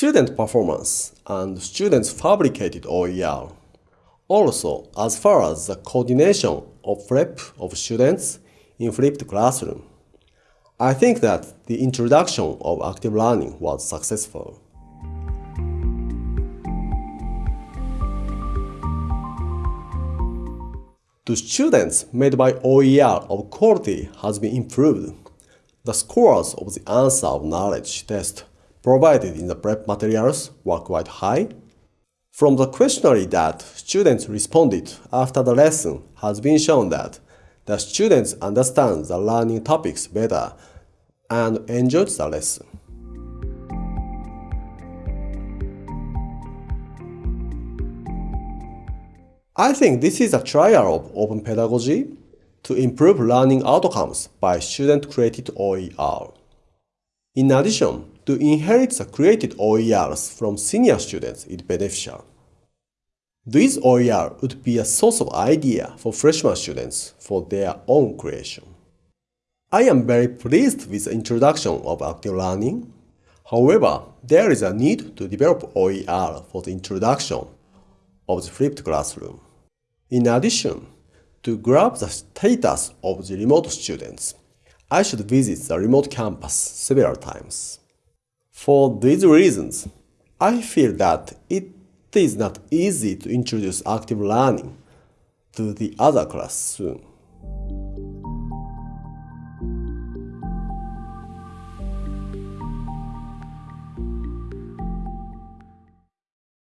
Student performance and students fabricated OER. Also, as far as the coordination of prep of students in flipped classroom, I think that the introduction of active learning was successful. The students made by OER of quality has been improved. The scores of the answer of knowledge test provided in the prep materials were quite high. From the questionnaire that students responded after the lesson has been shown that the students understand the learning topics better and enjoyed the lesson. I think this is a trial of open pedagogy to improve learning outcomes by student-created OER. In addition, to inherit the created OERs from senior students is beneficial. These OER would be a source of idea for freshman students for their own creation. I am very pleased with the introduction of active learning. However, there is a need to develop OER for the introduction of the flipped classroom. In addition, to grab the status of the remote students, I should visit the remote campus several times. For these reasons, I feel that it is not easy to introduce active learning to the other class soon.